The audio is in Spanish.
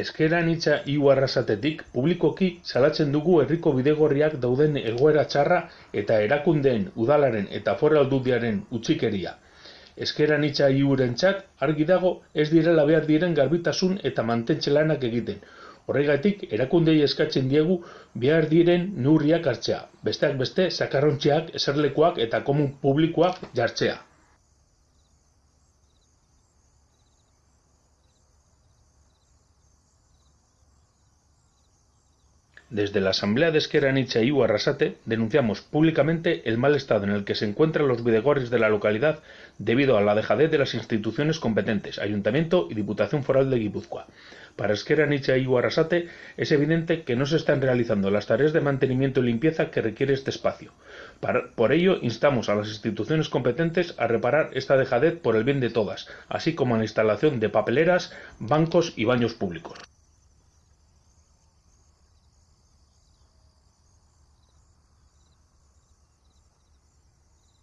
Ezker anitza hiru arrasatetik publikoki salatzen dugu herriko bidegorriak dauden egoera txarra eta erakundeen, udalaren eta foral aldundiaren utzikeria. Ezker anitza hiurentzat argi dago ez direla behar diren garbitasun eta mantentze lanak egiten. Horregatik, erakundei eskatzen diegu behar diren neurriak hartzea, besteak beste sakarrontziak, eserlekuak eta komun publikoak jartzea. Desde la Asamblea de Esquerra Nietzsche y Arrasate denunciamos públicamente el mal estado en el que se encuentran los videgorris de la localidad debido a la dejadez de las instituciones competentes, Ayuntamiento y Diputación Foral de Guipúzcoa. Para Esquerra Nietzsche y Arrasate es evidente que no se están realizando las tareas de mantenimiento y limpieza que requiere este espacio. por ello, instamos a las instituciones competentes a reparar esta dejadez por el bien de todas, así como a la instalación de papeleras, bancos y baños públicos.